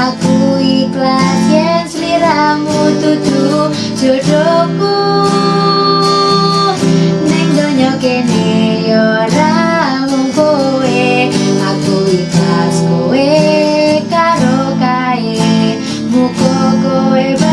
Aku ikhlas yang seliramu tutup jodohku Neng donyo kene yo ora mung kowe Aku ikhlas kowe karo kae yora Bye.